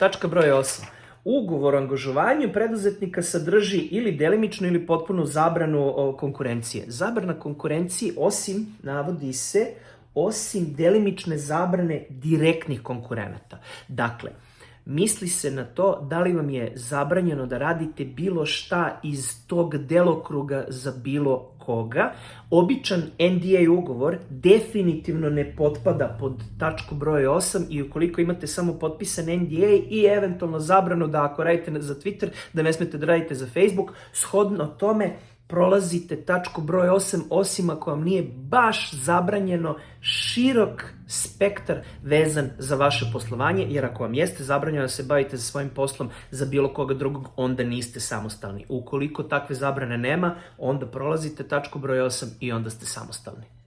Tačka broj 8. Ugovor o angažovanju preduzetnika sadrži ili delimičnu ili potpunu zabranu konkurencije. Zabrana konkurencije osim, navodi se, osim delimične zabrane direktnih konkurenata. Dakle, misli se na to da li vam je zabranjeno da radite bilo šta iz tog delokruga za bilo koga. Običan NDA ugovor definitivno ne potpada pod tačku broj 8 i ukoliko imate samo potpisan NDA i eventualno zabranu da ako radite za Twitter, da ne smete da radite za Facebook, shodno tome prolazite tačku broj 8, osim ako vam nije baš zabranjeno širok spektar vezan za vaše poslovanje, jer ako vam jeste zabranjeno da se bavite za svojim poslom za bilo koga drugog, onda niste samostalni. Ukoliko takve zabrane nema, onda prolazite tačku broj 8 i onda ste samostalni.